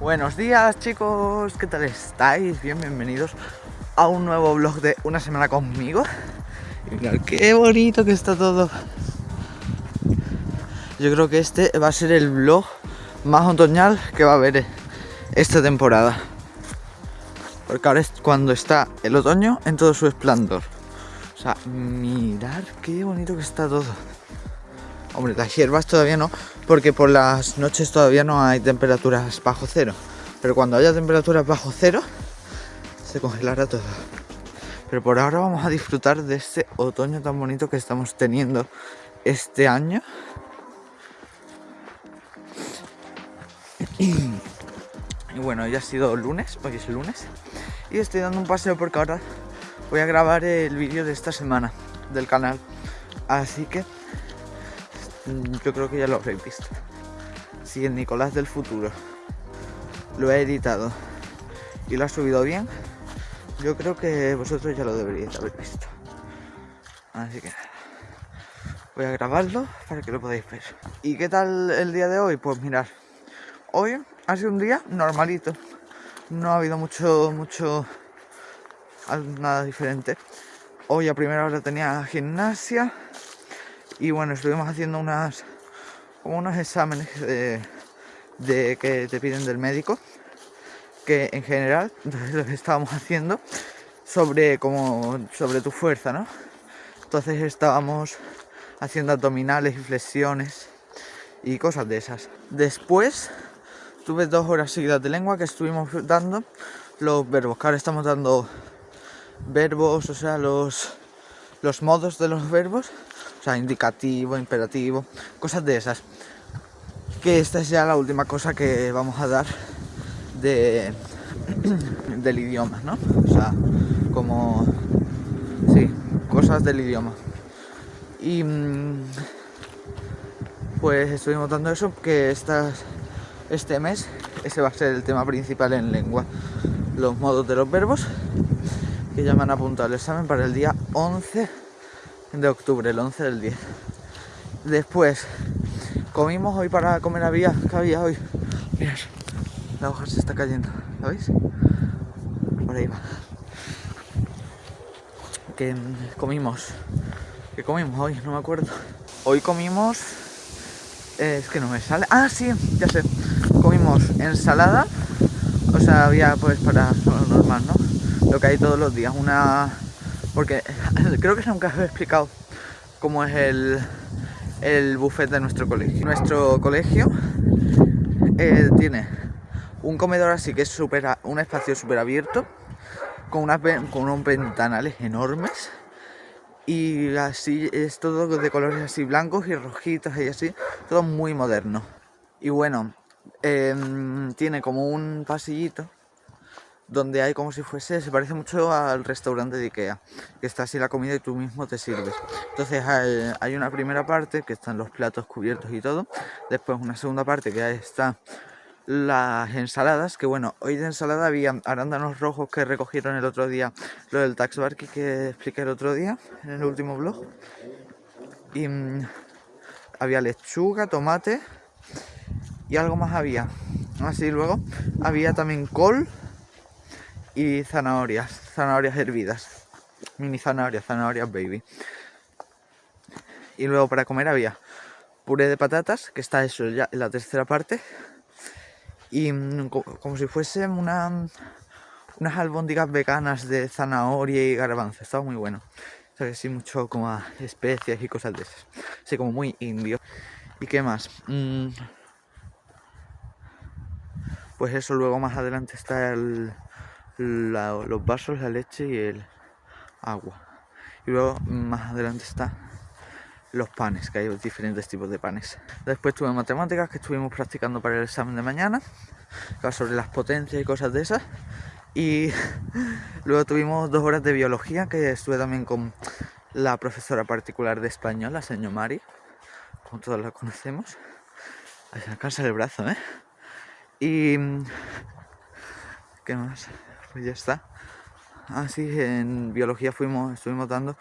Buenos días chicos, ¿qué tal estáis? Bien, bienvenidos a un nuevo vlog de una semana conmigo mirad qué bonito que está todo Yo creo que este va a ser el vlog más otoñal que va a haber esta temporada Porque ahora es cuando está el otoño en todo su esplendor O sea, mirad qué bonito que está todo Hombre, las hierbas todavía no, porque por las noches todavía no hay temperaturas bajo cero. Pero cuando haya temperaturas bajo cero, se congelará todo. Pero por ahora vamos a disfrutar de este otoño tan bonito que estamos teniendo este año. Y, bueno, ya ha sido lunes, hoy es lunes. Y estoy dando un paseo porque ahora voy a grabar el vídeo de esta semana del canal. Así que Mm, yo creo que ya lo habréis visto. Si el Nicolás del futuro lo he editado y lo ha subido bien, yo creo que vosotros ya lo deberíais haber visto. Así que voy a grabarlo para que lo podáis ver. ¿Y qué tal el día de hoy? Pues mirar, hoy ha sido un día normalito. No ha habido mucho, mucho, nada diferente. Hoy a primera hora tenía gimnasia, y bueno, estuvimos haciendo unas como unos exámenes de, que te piden del médico que en general lo que estábamos haciendo sobre como sobre tu fuerza, ¿no? Entonces estábamos haciendo abdominales y flexiones y cosas de esas. Después tuve dos horas seguidas de lengua que estuvimos dando los verbos, que ahora estamos dando verbos, o sea, los, los modos de los verbos o sea, indicativo, imperativo, cosas de esas. Que esta es ya la última cosa que vamos a dar de, del idioma, ¿no? O sea, como... Sí, cosas del idioma. Y mm, pues estuvimos dando eso, que estas, este mes ese va a ser el tema principal en lengua. Los modos de los verbos que ya me han apuntado el examen para el día 11 de octubre, el 11 del 10. Después comimos hoy para comer había, que hoy. Mirad, la hoja se está cayendo, ¿sabéis? Por ahí va. Que comimos, que comimos hoy, no me acuerdo. Hoy comimos, es que no me sale. Ah, sí, ya sé. Comimos ensalada, o sea, había pues para lo normal, ¿no? Lo que hay todos los días, una porque creo que nunca os he explicado cómo es el, el buffet de nuestro colegio. Nuestro colegio eh, tiene un comedor así que es super, un espacio súper abierto, con, con unos ventanales enormes y así es todo de colores así blancos y rojitos y así, todo muy moderno. Y bueno, em, tiene como un pasillito donde hay como si fuese, se parece mucho al restaurante de Ikea, que está así la comida y tú mismo te sirves. Entonces hay, una primera parte que están los platos cubiertos y todo, después una segunda parte que está las ensaladas, que bueno, hoy de ensalada había arándanos rojos que recogieron el otro día, lo del tax que expliqué el otro día en el último vlog, y mm, había lechuga, tomate y algo más había. Así luego había también col, y zanahorias, zanahorias hervidas, mini zanahorias, zanahorias baby. Y luego para comer había puré de patatas, que está eso ya en la tercera parte, y mm, como si fuesen una, unas albóndigas veganas de zanahoria y garbanzo, estaba muy bueno. O sea que sí, mucho como especias y cosas de esas. Así como muy indio. ¿Y qué más? Mm, pues eso, luego más adelante está los vasos, la leche y el agua. Y luego más adelante está los panes, que hay diferentes tipos de panes. Después tuve matemáticas que estuvimos practicando para el examen de mañana, sobre las potencias y cosas de esas. Y luego tuvimos dos horas de biología, que estuve también con la profesora particular de español, la señora Mari, como todos la conocemos. A sacarse el brazo, ¿eh? Y... ¿Qué más? Pues ya está. Así en biología fuimos, estuvimos dando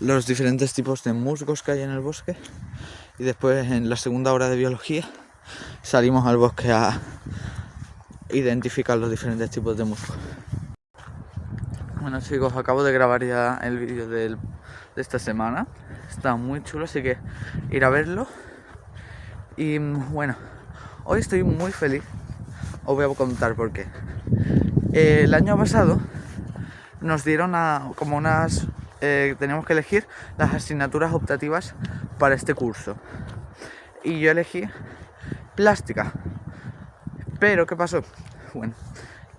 los diferentes tipos de musgos que hay en el bosque. Y después en la segunda hora de biología salimos al bosque a identificar los diferentes tipos de musgos. Bueno chicos, acabo de grabar ya el vídeo de esta semana. Está muy chulo, así que ir a verlo. Y bueno, hoy estoy muy feliz. Os voy a contar por qué. El año pasado nos dieron a, como unas... Eh, teníamos que elegir las asignaturas optativas para este curso. Y yo elegí plástica. Pero, ¿qué pasó? Bueno,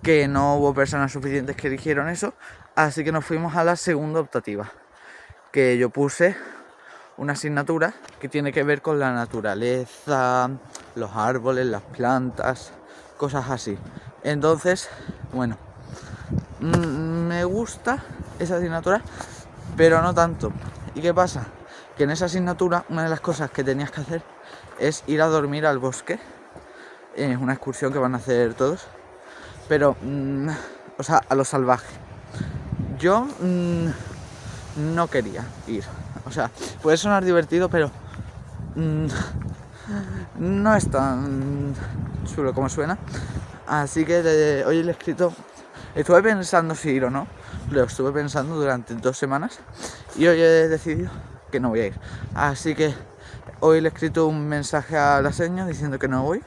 que no hubo personas suficientes que dijeron eso, así que nos fuimos a la segunda optativa, que yo puse una asignatura que tiene que ver con la naturaleza, los árboles, las plantas, cosas así. Entonces, bueno, mm, me gusta esa asignatura, pero no tanto. ¿Y qué pasa? Que en esa asignatura una de las cosas que tenías que hacer es ir a dormir al bosque. Es una excursión que van a hacer todos pero, mm, o sea, a lo salvaje. Yo mm, no quería ir. O sea, puede sonar divertido, pero mm, no es tan chulo como suena. Así que hoy le he escrito, estuve pensando si ir o no, lo estuve pensando durante dos semanas y hoy he decidido que no voy a ir. Así que hoy le he escrito un mensaje a la señora diciendo que no voy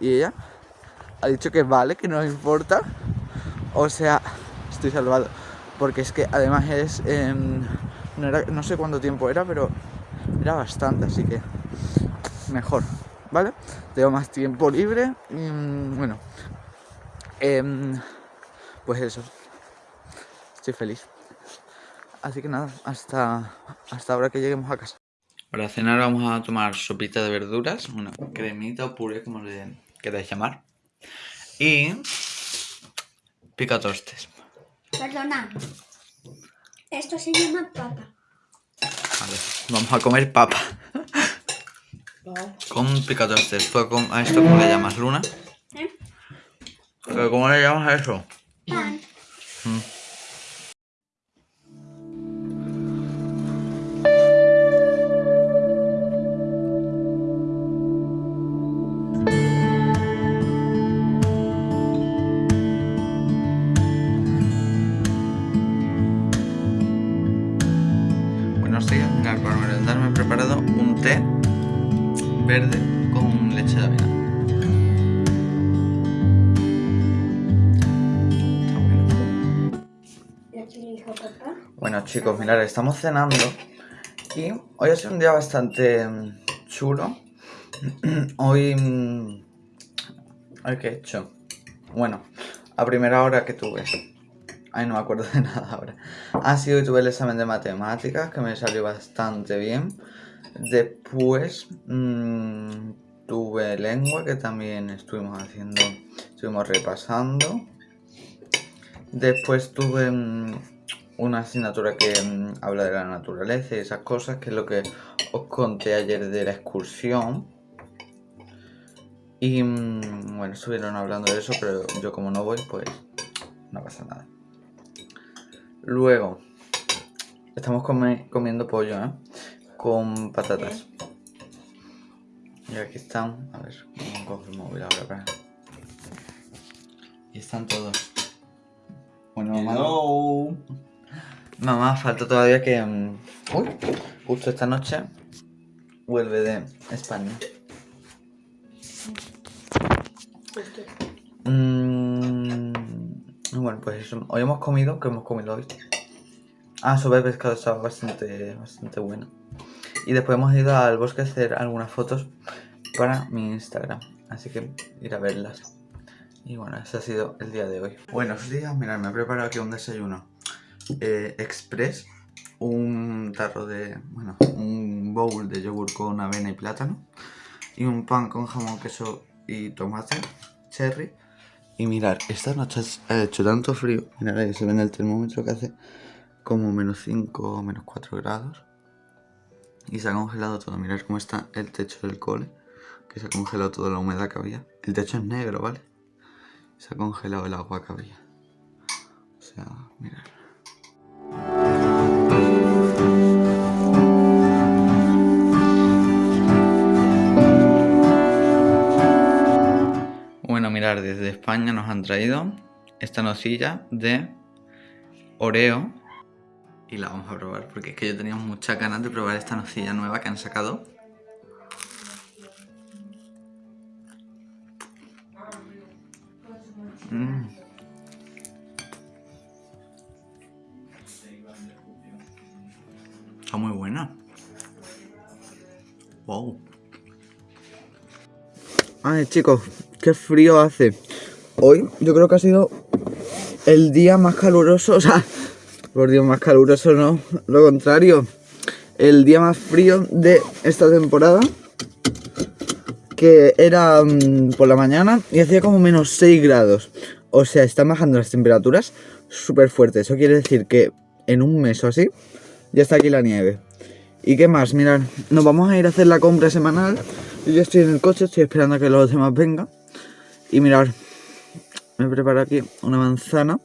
y ella ha dicho que vale, que no importa. O sea, estoy salvado. Porque es que además es... no, sé cuánto tiempo era, pero era bastante, así que mejor, ¿vale? Tengo más tiempo libre y mm, bueno, em, pues eso, estoy feliz. Así que nada, hasta, hasta ahora que lleguemos a casa. Para cenar vamos a tomar sopita de verduras, una cremita o puré, como le queráis llamar. Y picatostes. Perdona. Esto se llama papa. Vale, vamos a comer papa. Con picatostes. ¿A esto cómo le llamas, Luna? ¿Eh? ¿Cómo le llamas a eso? Pan. Mm. Bueno chicos, mirad, estamos cenando y hoy ha sido un día bastante mm, chulo. Hoy... Mm, ¿Qué he hecho? Bueno, a primera hora que tuve... Ay, no me acuerdo de nada ahora. Ha sido que tuve el examen de matemáticas, que me salió bastante bien. Después mmm, tuve lengua que también estuvimos haciendo, estuvimos repasando. Después tuve mm, una asignatura que mm, habla de la naturaleza y esas cosas, que es lo que os conté ayer de la excursión. Y mm, bueno, estuvieron hablando de eso, pero yo como no voy, pues no pasa nada. Luego, estamos comiendo pollo, ¿eh? con patatas. Y aquí están, a ver, cómo cojo el móvil ahora para... Y están todos. Bueno, mamá. Mamá, falta todavía que. Mm, uy, justo esta noche vuelve de España. Mm, bueno, pues eso. Hoy hemos comido, que hemos comido hoy. Ah, sobre pescado estaba bastante, bastante bueno. Y después hemos ido al bosque a hacer algunas fotos para mi Instagram. Así que ir a verlas. Y bueno, ese ha sido el día de hoy. Buenos días, mirad, me he preparado aquí un desayuno eh, express. Un tarro de, bueno, un bowl de yogur con avena y plátano. Y un pan con jamón, queso y tomate, cherry. Y mirar, esta noche ha hecho tanto frío. Mirad ahí se ve en el termómetro que hace como menos 5 o menos 4 grados. Y se ha congelado todo. Mirad cómo está el techo del cole. Que se ha congelado toda la humedad que había. El techo es negro, ¿vale? Se ha congelado el agua que había. O sea, mirad. Mirar, desde España nos han traído esta nocilla de Oreo y la vamos a probar porque es que yo tenía muchas ganas de probar esta nocilla nueva que han sacado. Mm. Está muy buena. Wow. Ay chicos, frío hace. Hoy yo creo que ha sido el día más caluroso, o sea, por Dios, más caluroso no, lo contrario. El día más frío de esta temporada, que era mm, por la mañana y hacía como menos 6 grados. O sea, están bajando las temperaturas súper fuerte. Eso quiere decir que en un mes o así, ya está aquí la nieve. ¿Y qué más? Mirad, nos vamos a ir a hacer la compra semanal. Yo estoy en el coche, estoy esperando a que los demás vengan. Y mirad, me preparo aquí una manzana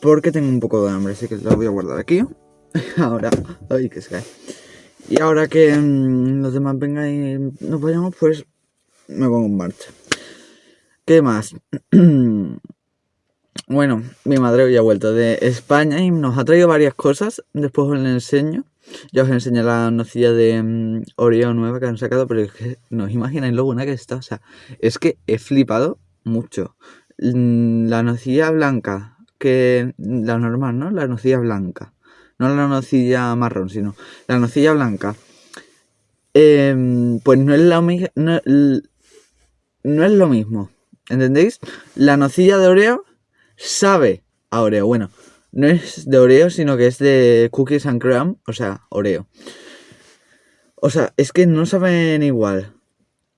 porque tengo un poco de hambre, así que la voy a guardar aquí. ahora, ay, que se cae. Y ahora que mm, los demás vengan y nos vayamos, pues me pongo en marcha. ¿Qué más? bueno, mi madre hoy ha vuelto de España y nos ha traído varias cosas. Después os les enseño. Ya os enseñé la nocilla de mm, Oreo nueva que han sacado, pero es que no os imagináis lo buena que está. O sea, es que he flipado mucho. Mm, la nocilla blanca que la normal, ¿no? La nocilla blanca. No la nocilla marrón, sino la nocilla blanca. Em, pues no es, lo no, no es lo mismo. ¿Entendéis? La nocilla de Oreo sabe a Oreo. Bueno, no es de Oreo, sino que es de Cookies and Cream, o sea, Oreo. O sea, es que no saben igual.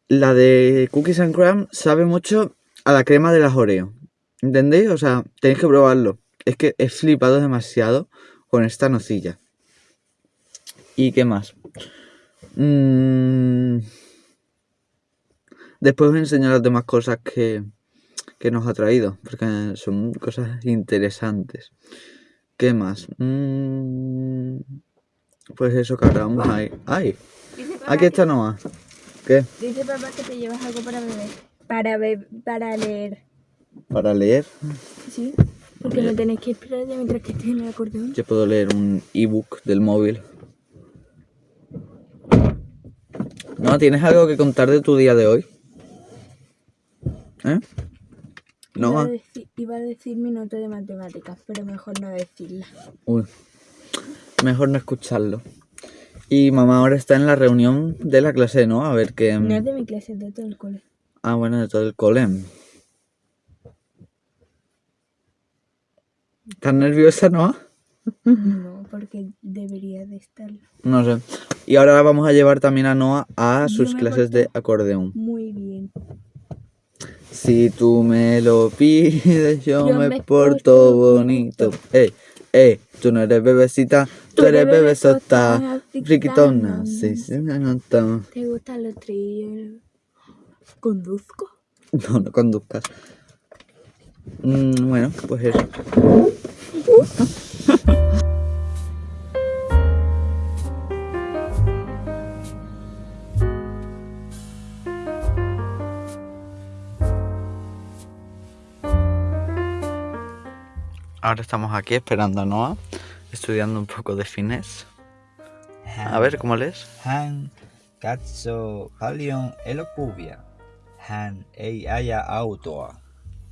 La de Cookies and Cream sabe mucho a la crema de las Oreo. ¿Entendéis? O sea, tenéis que probarlo. Es que he flipado demasiado con esta nocilla. ¿Y qué más? Mm. Después os enseño las demás cosas que, que nos ha traído, porque son cosas interesantes. ¿Qué más? Mm. Pues eso que ahora vamos a ir. ¡Ay! Aquí está Noah. ¿Qué? Dice papá que te llevas algo para beber. Para, para leer. ¿Para leer? Sí, porque no tenéis que esperar ya mientras que estés en el acordeón. Yo puedo leer un ebook del móvil. ¿No? ¿Tienes algo que contar de tu día de hoy? ¿Eh? No. Iba a, decir, iba a decir mi nota de matemáticas, pero mejor no decirla. Uy, mejor no escucharlo. Y mamá ahora está en la reunión de la clase, ¿no? A ver qué... No es de mi clase, es de todo el cole. Ah, bueno, de todo el cole. ¿Estás nerviosa, no? No, porque debería de estarlo. No sé. Y ahora vamos a llevar también a Noah a sus clases de acordeón. Muy bien. Si tú me lo pides, yo, me, porto bonito. Eh, eh, tú no eres bebecita, tú, eres bebesota, friquitona. Sí, sí, me nota. ¿Te gustan los trillos? ¿Conduzco? No, no conduzcas. Mm, bueno, pues eso. Ahora estamos aquí esperando a Noah, estudiando un poco de finés. A ver, ¿cómo lees? Han, Katso, Palion, Elokubia. Han, Ei, Aya, Autoa.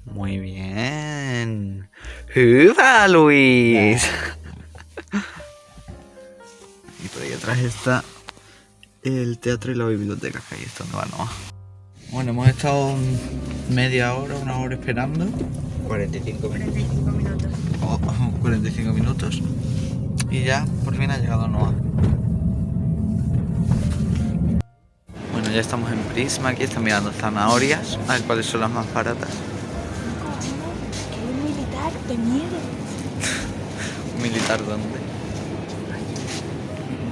Muy bien. ¡Juba, Luis! y por ahí atrás está el teatro y la biblioteca, que ahí es donde va Noah. Bueno, hemos estado media hora, una hora esperando. 45 minutos. 45 minutos. Oh, 45 minutos. Y ya, por fin ha llegado Noah. ya estamos en Prisma, aquí están mirando zanahorias, a ver cuáles son las más baratas. Un militar de miedo. Militar dónde?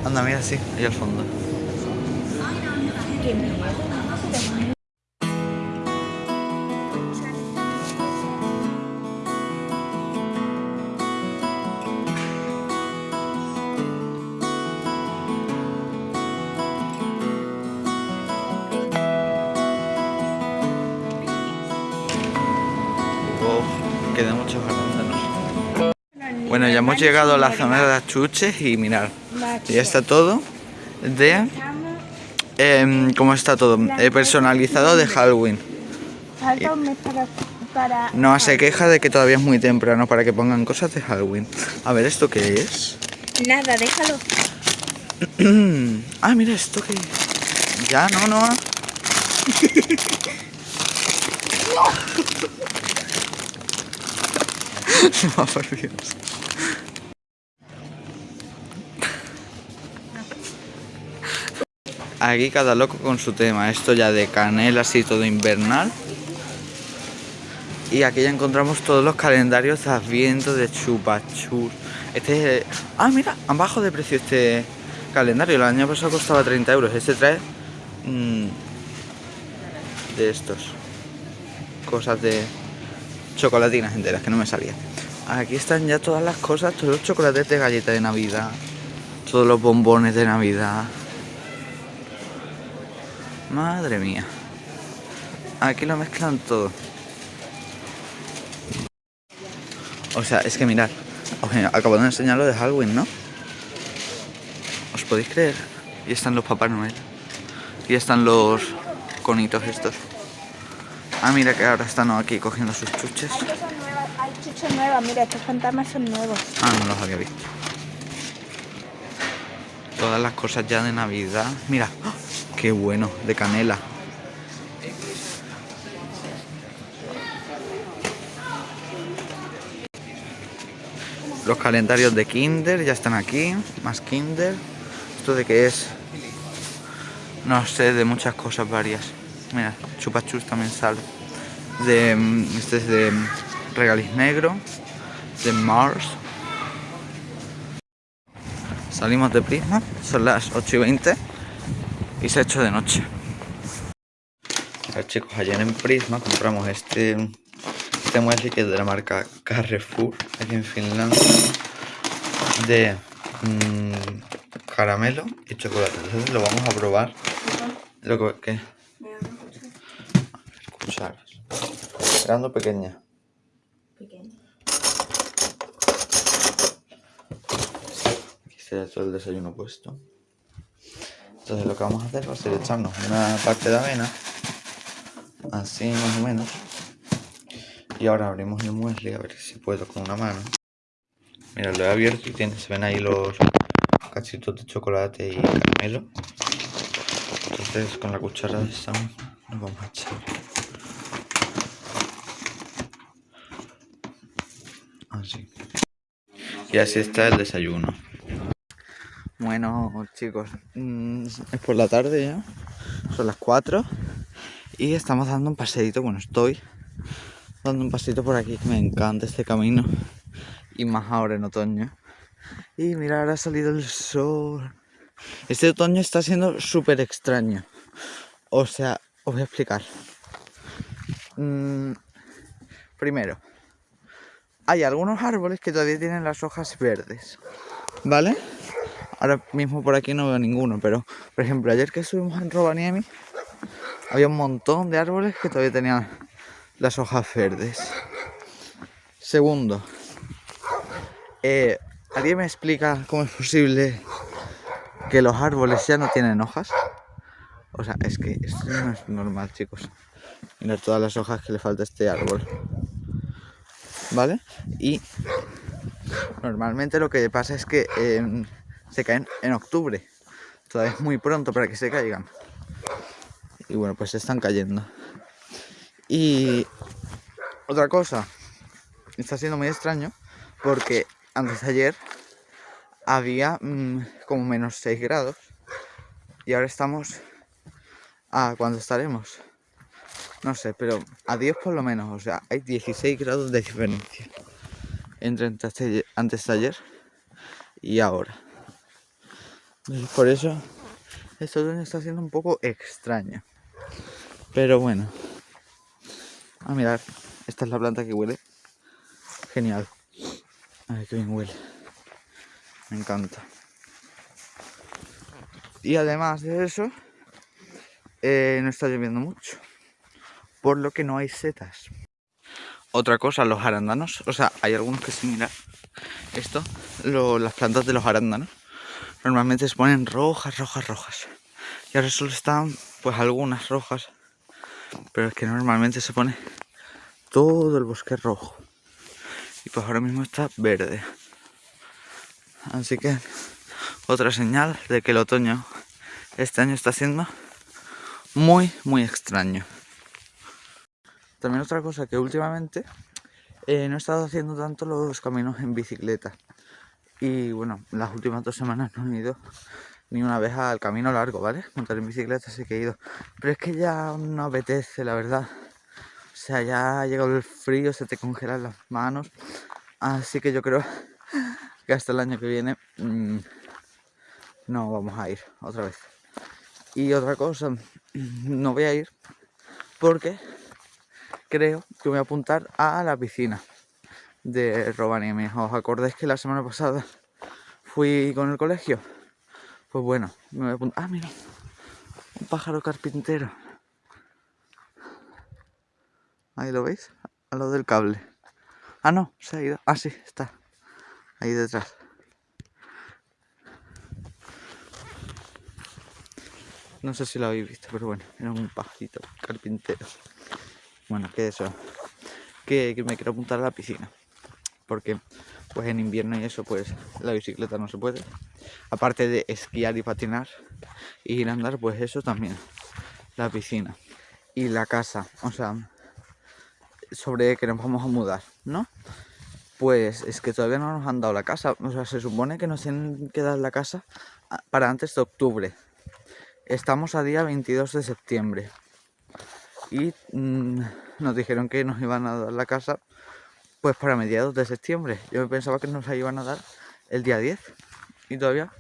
Anda, mira, sí, ahí al fondo. Ya hemos llegado a la zona de las chuches y mirad, ya está todo de... em, ¿Cómo está todo? Eh, personalizado de Halloween. No se queja de que todavía es muy temprano para que pongan cosas de Halloween. A ver, ¿esto qué es? Nada, déjalo. ah, mira, esto que... Ya, no, no. no, por Dios. Aquí cada loco con su tema. Esto ya de canela, así todo invernal. Y aquí ya encontramos todos los calendarios de Adviento, de chupachus. Este es... Ah, mira, han bajado de precio este calendario. El año pasado costaba 30 euros. Este trae... mm, de estos. Cosas de... Chocolatinas enteras, que no me salía. Aquí están ya todas las cosas, todos los chocolates de galleta de Navidad. Todos los bombones de Navidad. Madre mía. Aquí lo mezclan todo. O sea, es que mirad. Acabo de enseñar lo de Halloween, ¿no? ¿Os podéis creer? Y están los Papá Noel. Y están los conitos estos. Ah, mira que ahora están aquí cogiendo sus chuches. Hay cosas nuevas, hay chuches nuevas. Mira, estos fantasmas son nuevos. Ah, no los había visto. Todas las cosas ya de Navidad. Mira, ¡ah! Qué bueno, de canela. Los calendarios de Kinder ya están aquí. Más Kinder. ¿Esto de qué es? No sé, de muchas cosas varias. Mira, chupachus también sale. De, mm, este es de mm, regaliz negro. De Mars. Salimos de Prisma, son las 8 y 20 y se ha hecho de noche. A chicos, ayer en Prisma compramos este, este muesli que es de la marca Carrefour, aquí en Finlandia, de mm, caramelo y chocolate. Entonces lo vamos a probar. Lo que. Cucharas. Grande pequeña. Pequeño. Aquí está todo el desayuno puesto. Entonces lo que vamos a hacer va a ser echarnos una parte de avena. Así más o menos. Y ahora abrimos el muesli a ver si puedo con una mano. Mira, lo he abierto y tiene, se ven ahí los cachitos de chocolate y caramelo. Entonces con la cuchara de Sam nos vamos a echar. Así. Y así está el desayuno. Bueno, chicos, mm, es por la tarde ya, son las 4 y estamos dando un paseíto, bueno, estoy dando un paseíto por aquí, que me encanta este camino y más ahora en otoño. Y mira, ahora ha salido el sol. Este otoño está siendo súper extraño. O sea, os voy a explicar. Mm, primero, hay algunos árboles que todavía tienen las hojas verdes, ¿vale? Ahora mismo por aquí no veo ninguno, pero por ejemplo, ayer que subimos en Rovaniemi, había un montón de árboles que todavía tenían las hojas verdes. Segundo, eh, ¿alguien me explica cómo es posible que los árboles ya no tienen hojas? O sea, es que esto no es normal, chicos. Mirad todas las hojas que le falta a este árbol. ¿Vale? Y normalmente lo que pasa es que eh, se caen en octubre. Todavía es muy pronto para que se caigan. Y bueno, pues se están cayendo. Y otra cosa, está siendo muy extraño porque antes de ayer había mm, como menos 6 grados y ahora estamos a cuándo estaremos no sé pero a 10 por lo menos o sea hay 16 grados de diferencia entre antes de- ayer y ahora por eso esto otoño está siendo un poco extraño. Pero bueno. A mirar, esta es la planta que huele. Genial. A ver qué bien huele. Me encanta. Y además de eso, eh, no está lloviendo mucho. Por lo que no hay setas. Otra cosa, los arándanos. O sea, hay algunos que sí, mira. Esto, lo- las plantas de los arándanos. Normalmente se ponen rojas, rojas, rojas. Y ahora solo están, pues algunas rojas. Pero es que normalmente se pone todo el bosque rojo. Y pues ahora mismo está verde. Así que otra señal de que el otoño este año está siendo muy, muy extraño. También otra cosa que últimamente eh, no he estado haciendo tanto los caminos en bicicleta. Y bueno, las últimas dos semanas no he ido ni una vez al camino largo, ¿vale? Montar en bicicleta sí que he ido. Pero es que ya no apetece, la verdad. O sea, ya ha llegado el frío, se te congelan las manos. Así que yo creo que hasta el año que viene mm, no vamos a ir otra vez. Y otra cosa, no voy a ir porque creo que voy a apuntar a la piscina de Rovaniemi. ¿Os acordáis que la semana pasada fui con el colegio? Pues bueno, me voy a apuntar. Ah, mira, un pájaro carpintero. Ahí lo veis, al lado del cable. Ah, no, se ha ido. Ah, sí, está. Ahí detrás. No sé si lo habéis visto, pero bueno, era un pajarito carpintero. Bueno, que eso. Que me quiero apuntar a la piscina. Porque pues en invierno y eso, pues la bicicleta no se puede. Aparte de esquiar y patinar y ir a andar, pues eso también. La piscina. Y la casa. O sea, sobre que nos vamos a mudar, ¿no? Pues es que todavía no nos han dado la casa. O sea, se supone que nos tienen que dar la casa a- para antes de octubre. Estamos a día 22 de septiembre. Y mm, nos dijeron que nos iban a dar la casa pues para mediados de septiembre. Yo pensaba que nos iban a dar el día 10. Y todavía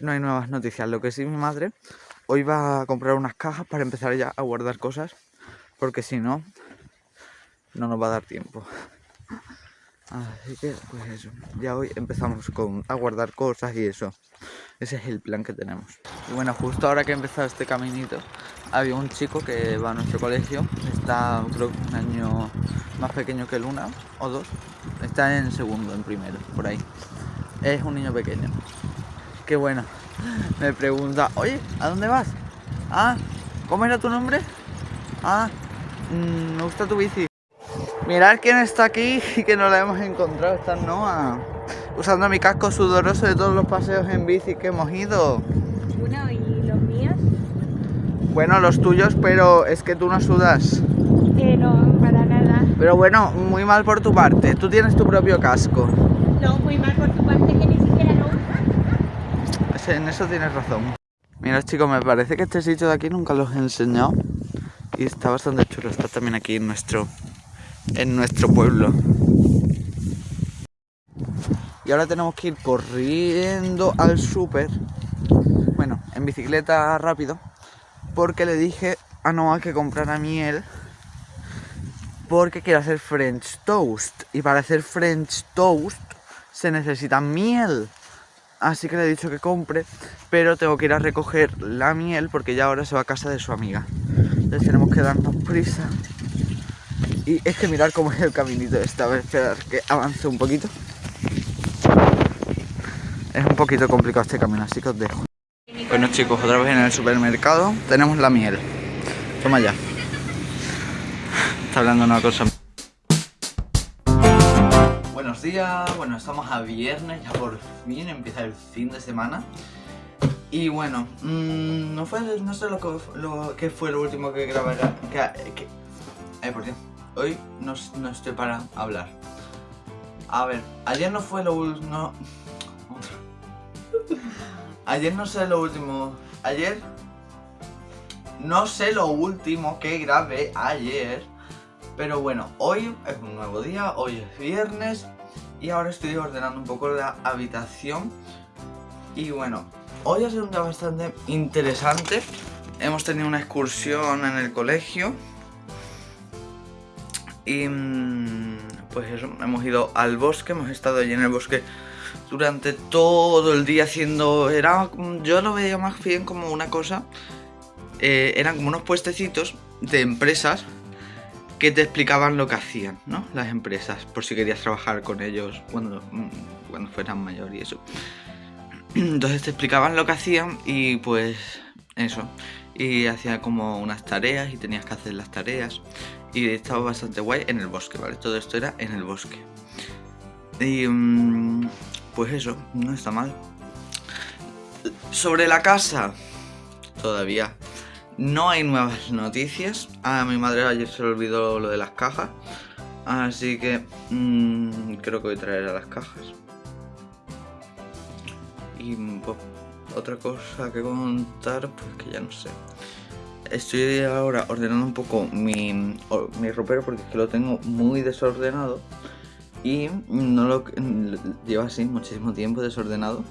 no hay nuevas noticias. Lo que sí mi madre hoy va a comprar unas cajas para empezar ya a guardar cosas. Porque si no, no nos va a dar tiempo. Así que, pues eso. Ya hoy empezamos con, a guardar cosas y eso. Ese es el plan que tenemos. Y bueno, justo ahora que he empezado este caminito, había un chico que va a nuestro colegio. Está, creo que un año más pequeño que Luna, o dos. Está en segundo, en primero, por ahí. Es un niño pequeño. Qué bueno. Me pregunta, oye, ¿a dónde vas? Ah, ¿cómo era tu nombre? Ah, mm, me gusta tu bici. Mirad quién está aquí y que no la hemos encontrado. Está Noah. Usando mi casco sudoroso de todos los paseos en bici que hemos ido. Bueno, ¿y los míos? Bueno, los tuyos, pero es que tú no sudas. Eh, no, para nada. Pero bueno, muy mal por tu parte. Tú tienes tu propio casco. No, muy mal por tu parte que ni siquiera lo usas. En eso tienes razón. Mira chicos, me parece que este sitio de aquí nunca los he enseñado. Y está bastante chulo. Está también aquí en nuestro, en nuestro pueblo. Y ahora tenemos que ir corriendo al súper. Bueno, en bicicleta rápido. Porque le dije a Noah que comprara miel. Porque quiere hacer French toast. Y para hacer French toast se necesita miel. Así que le he dicho que compre, pero tengo que ir a recoger la miel porque ya ahora se va a casa de su amiga. Entonces tenemos que darnos prisa. Y es que mirar cómo es el caminito este, a ver, esperar que avance un poquito. Es un poquito complicado este camino, así que os dejo. Bueno chicos, otra vez en el supermercado tenemos la miel. Toma ya. Está hablando una cosa. Buenos días, bueno, estamos a viernes, ya por fin empieza el fin de semana. Y bueno, mm, no fue, no sé lo que, lo que fue lo último que grabé. Que, que- ay, por Dios, hoy no, no estoy para hablar. A ver, ayer no fue lo último. Ayer no sé lo último. Ayer. No sé lo último que grabé ayer. Pero bueno, hoy es un nuevo día, hoy es viernes y ahora estoy ordenando un poco la habitación. Y bueno, hoy ha sido un día bastante interesante. Hemos tenido una excursión en el colegio. Y mm, pues eso, hemos ido al bosque, hemos estado allí en el bosque durante todo el día haciendo... Era, yo lo veía más bien como una cosa... Eh, eran como unos puestecitos de empresas que te explicaban lo que hacían, ¿no? Las empresas, por si querías trabajar con ellos cuando, mm, cuando fueran mayor y eso. Entonces te explicaban lo que hacían y pues eso. Y hacía como unas tareas y tenías que hacer las tareas. Y estaba bastante guay en el bosque, ¿vale? Todo esto era en el bosque. Y mm, pues eso, no está mal. Sobre la casa, todavía no hay nuevas noticias. A mi madre ayer se le olvidó lo de las cajas. Así que mmm, creo que voy a traer a las cajas. Y pues, otra cosa que contar, pues que ya no sé. Estoy ahora ordenando un poco mi, mi ropero porque lo tengo muy desordenado. Y no lo lleva así muchísimo tiempo desordenado.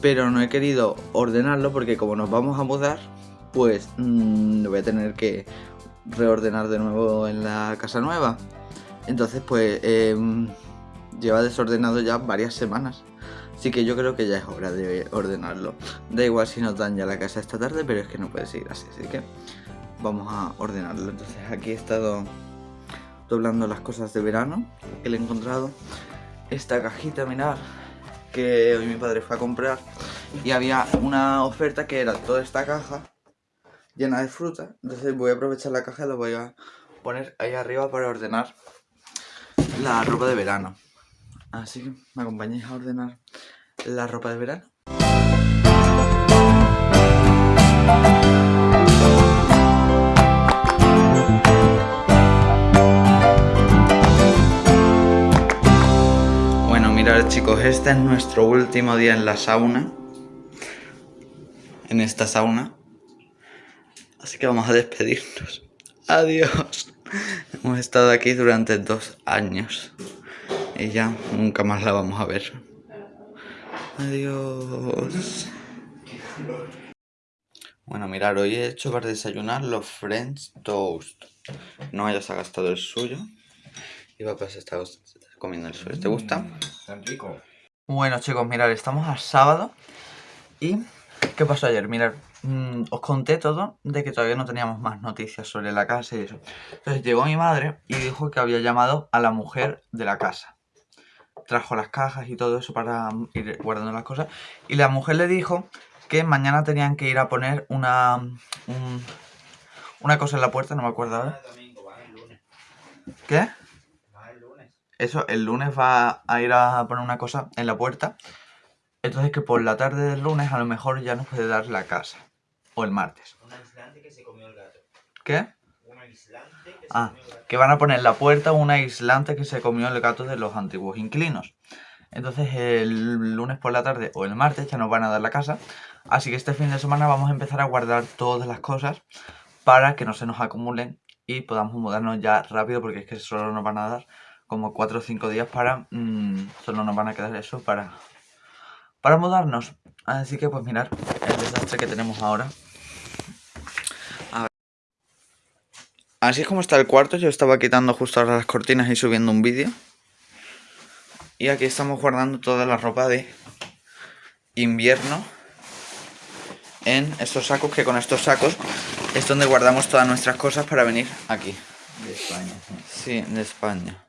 Pero no he querido ordenarlo porque como nos vamos a mudar, pues mmm, lo voy a tener que reordenar de nuevo en la casa nueva. Entonces pues eh, lleva desordenado ya varias semanas. Así que yo creo que ya es hora de ordenarlo. Da igual si nos dan ya la casa esta tarde, pero es que no puede seguir así. Así que vamos a ordenarlo. Entonces aquí he estado doblando las cosas de verano le he encontrado. Esta cajita, mirar, que hoy mi padre fue a comprar. Y había una oferta que era toda esta caja llena de fruta. Entonces voy a aprovechar la caja y la voy a poner ahí arriba para ordenar la ropa de verano. Así que me acompañéis a ordenar la ropa de verano. Bueno, mirad chicos, este es nuestro último día en la sauna. En esta sauna. Así que vamos a despedirnos. Adiós. Hemos estado aquí durante dos años. Y ya nunca más la vamos a ver. Adiós. Bueno, mirar, hoy he hecho para desayunar los French Toast. No hayas gastado el suyo. Y papá se está comiendo el suyo. ¿Te gusta? Tan rico. Bueno, chicos, mirad, estamos a sábado. ¿Y qué pasó ayer? Mirad, Mm, os conté todo de que todavía no teníamos más noticias sobre la casa y eso. Entonces llegó mi madre y dijo que había llamado a la mujer de la casa. Trajo las cajas y todo eso para ir guardando las cosas. Y la mujer le dijo que mañana tenían que ir a poner una, una cosa en la puerta, no me acuerdo ahora. ¿Qué? Eso, el lunes va a ir a poner una cosa en la puerta. Entonces que por la tarde del lunes a lo mejor ya nos puede dar la casa. O el martes. Un aislante que se comió el gato. ¿Qué? Un aislante que se Ah, comió el gato. que van a poner en la puerta un aislante que se comió el gato de los antiguos inquilinos. Entonces el lunes por la tarde o el martes ya nos van a dar la casa. Así que este fin de semana vamos a empezar a guardar todas las cosas para que no se nos acumulen y podamos mudarnos ya rápido porque es que solo nos van a dar como 4 o 5 días para... mm, solo nos van a quedar eso para... Para mudarnos. Así que pues mirar el desastre que tenemos ahora. Así es como está el cuarto, yo estaba quitando justo ahora las cortinas y subiendo un vídeo. Y aquí estamos guardando toda la ropa de invierno en estos sacos, que con estos sacos es donde guardamos todas nuestras cosas para venir aquí. De España. sí. De España.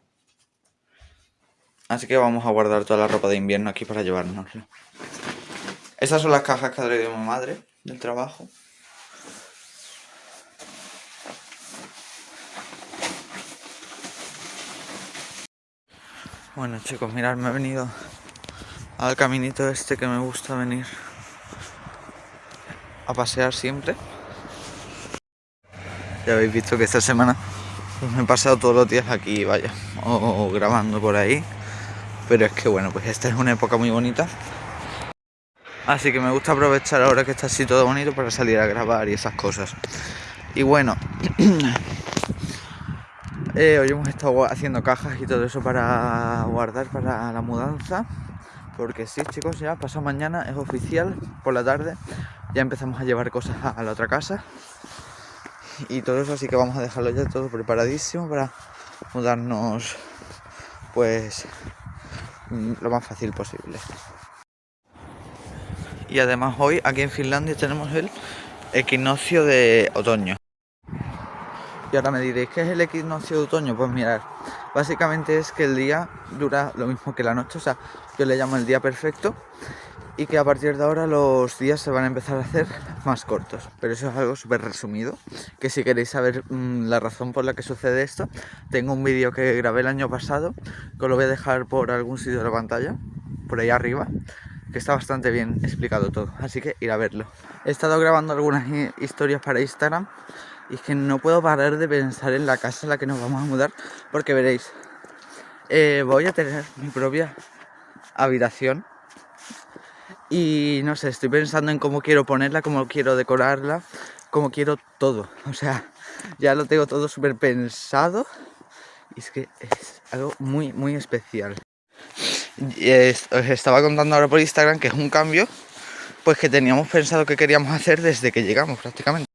Así que vamos a guardar toda la ropa de invierno aquí para llevárnosla. Estas son las cajas que ha traído mi madre del trabajo. Bueno chicos, mirad, me he venido al caminito este que me gusta venir a pasear siempre. Ya habéis visto que esta semana pues, me he pasado todos los días aquí, vaya, o, o grabando por ahí. Pero es que bueno, pues esta es una época muy bonita. Así que me gusta aprovechar ahora que está así todo bonito para salir a grabar y esas cosas. Y bueno, eh, hoy hemos estado haciendo cajas y todo eso para guardar para la mudanza. Porque sí, chicos, ya pasado mañana es oficial, por la tarde, ya empezamos a llevar cosas a, la otra casa. Y todo eso, así que vamos a dejarlo ya todo preparadísimo para mudarnos, pues, mm, lo más fácil posible. Y además hoy aquí en Finlandia tenemos el equinoccio de otoño. Ahora me diréis, ¿qué es el equinoccio de otoño? Pues mirad, básicamente es que el día dura lo mismo que la noche, o sea, yo le llamo el día perfecto y que a partir de ahora los días se van a empezar a hacer más cortos. Pero eso es algo súper resumido, que si queréis saber mm, la razón por la que sucede esto, tengo un vídeo que grabé el año pasado, que os lo voy a dejar por algún sitio de la pantalla, por ahí arriba, que está bastante bien explicado todo, así que ir a verlo. He estado grabando algunas historias para Instagram y es que no puedo parar de pensar en la casa en la que nos vamos a mudar porque veréis, eh, voy a tener mi propia habitación y no sé, estoy pensando en cómo quiero ponerla, cómo quiero decorarla, cómo quiero todo. O sea, ya lo tengo todo súper pensado y es que es algo muy, muy especial. Y os estaba contando ahora por Instagram que es un cambio pues que teníamos pensado que queríamos hacer desde que llegamos prácticamente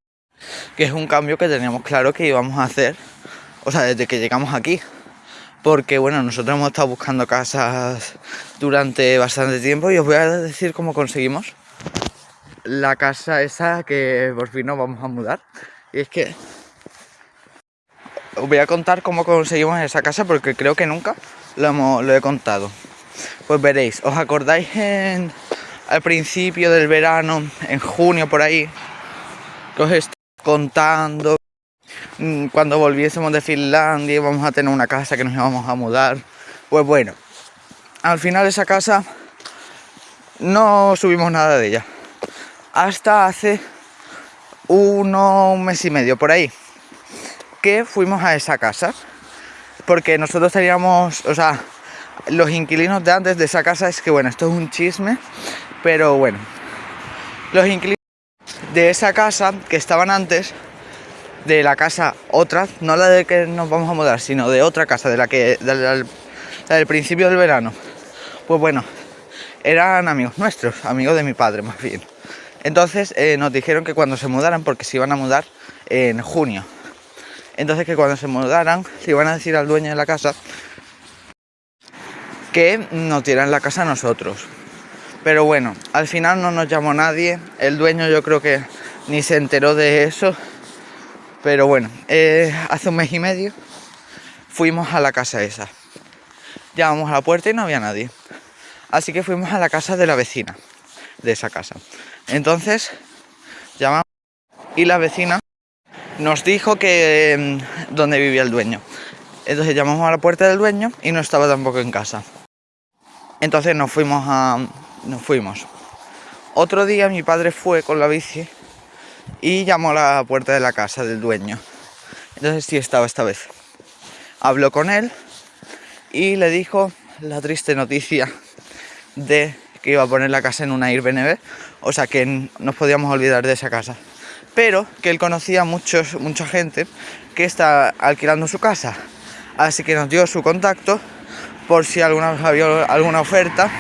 que es un cambio que teníamos claro que íbamos a hacer, o sea, desde que llegamos aquí. Porque bueno, nosotros hemos estado buscando casas durante bastante tiempo y os voy a decir cómo conseguimos la casa esa que por fin nos vamos a mudar. Y es que os voy a contar cómo conseguimos esa casa porque creo que nunca lo, he contado. Pues veréis, ¿os acordáis al principio del verano, en junio por ahí, que os contando mm, cuando volviésemos de Finlandia íbamos a tener una casa que nos íbamos a mudar. Pues bueno, al final esa casa no subimos nada de ella. Hasta hace uno, un mes y medio por ahí que fuimos a esa casa. Porque nosotros teníamos, o sea, los inquilinos de antes de esa casa es que bueno, esto es un chisme, pero bueno, los inquilinos de esa casa que estaban antes, de la casa otra, no la de que nos vamos a mudar, sino de otra casa, de la que del principio del verano. Pues bueno, eran amigos nuestros, amigos de mi padre más bien. Entonces eh, nos dijeron que cuando se mudaran, porque se iban a mudar en junio. Entonces que cuando se mudaran, se iban a decir al dueño de la casa que nos dieran la casa a nosotros. Pero bueno, al final no nos llamó nadie. El dueño yo creo que ni se enteró de eso. Pero bueno, eh, hace un mes y medio fuimos a la casa esa. Llamamos a la puerta y no había nadie. Así que fuimos a la casa de la vecina de esa casa. Entonces llamamos y la vecina nos dijo que mm, dónde vivía el dueño. Entonces llamamos a la puerta del dueño y no estaba tampoco en casa. Entonces nos fuimos a, nos fuimos. Otro día mi padre fue con la bici y llamó a la puerta de la casa del dueño. Entonces sí estaba esta vez. Habló con él y le dijo la triste noticia de que iba a poner la casa en una Airbnb, o sea que nos podíamos olvidar de esa casa. Pero que él conocía muchos, mucha gente que está alquilando su casa. Así que nos dio su contacto por si alguna vez había alguna oferta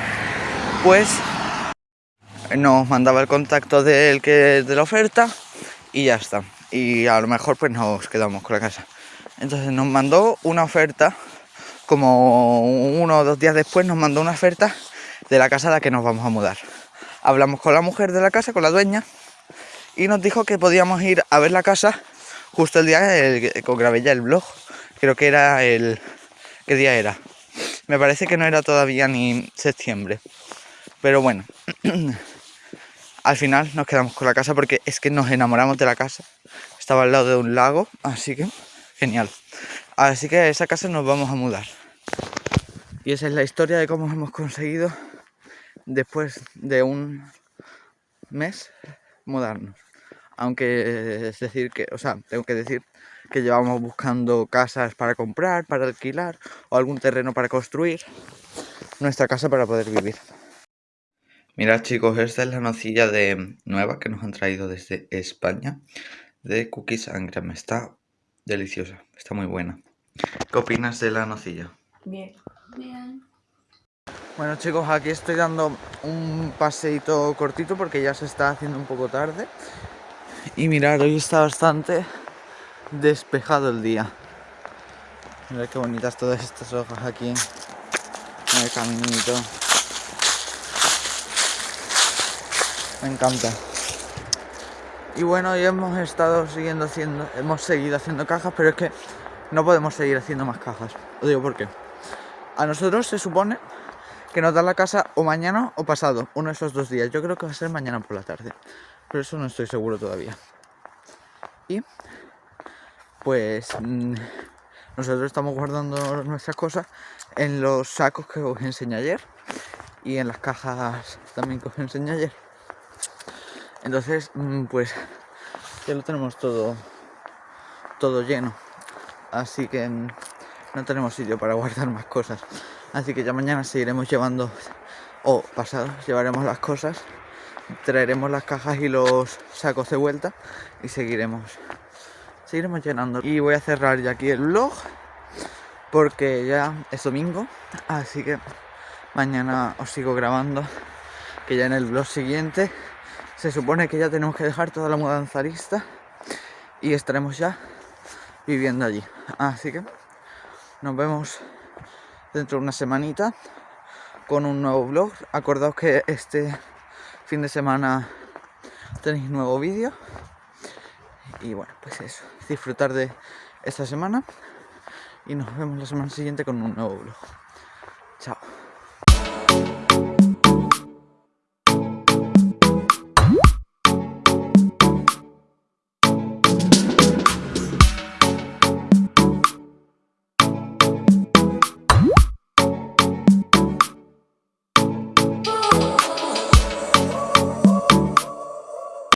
pues nos mandaba el contacto de que de la oferta y ya está. Y a lo mejor pues nos quedamos con la casa. Entonces nos mandó una oferta, como uno o dos días después nos mandó una oferta de la casa a la que nos vamos a mudar. Hablamos con la mujer de la casa, con la dueña, y nos dijo que podíamos ir a ver la casa justo el día que grabé ya el blog. Creo que era el... ¿Qué día era? Me parece que no era todavía ni septiembre. Pero bueno, al final nos quedamos con la casa porque es que nos enamoramos de la casa. Estaba al lado de un lago, así que genial. Así que a esa casa nos vamos a mudar. Y esa es la historia de cómo hemos conseguido, después de un mes, mudarnos. Aunque es decir que, o sea, tengo que decir que llevamos buscando casas para comprar, para alquilar o algún terreno para construir nuestra casa para poder vivir. Mirad chicos, esta es la nocilla de nueva que nos han traído desde España de Cookies and Cream. Está deliciosa, está muy buena. ¿Qué opinas de la nocilla? Bien. Bien. Bueno chicos, aquí estoy dando un paseito cortito porque ya se está haciendo un poco tarde. Y mirad, hoy está bastante despejado el día. Mirad qué bonitas todas estas hojas aquí en el caminito. Me encanta. Y bueno, hoy hemos estado siguiendo haciendo, hemos seguido haciendo cajas, pero es que no podemos seguir haciendo más cajas. Os digo por qué. A nosotros se supone que nos da la casa o mañana o pasado, uno de esos dos días. Yo creo que va a ser mañana por la tarde, pero eso no estoy seguro todavía. Y pues mm, nosotros estamos guardando nuestras cosas en los sacos que os enseñé ayer y en las cajas también que os enseñé ayer. Entonces, mm, pues ya lo tenemos todo, todo lleno. Así que mm, no tenemos sitio para guardar más cosas. Así que ya mañana seguiremos llevando, o pasado, llevaremos las cosas, traeremos las cajas y los sacos de vuelta y seguiremos, seguiremos llenando. Y voy a cerrar ya aquí el vlog porque ya es domingo, así que mañana os sigo grabando, que ya en el vlog siguiente se supone que ya tenemos que dejar toda la mudanza lista y estaremos ya viviendo allí. Así que nos vemos dentro de una semanita con un nuevo vlog. Acordaos que este fin de semana tenéis nuevo vídeo. Y bueno, pues eso, disfrutar de esta semana y nos vemos la semana siguiente con un nuevo vlog. Chao.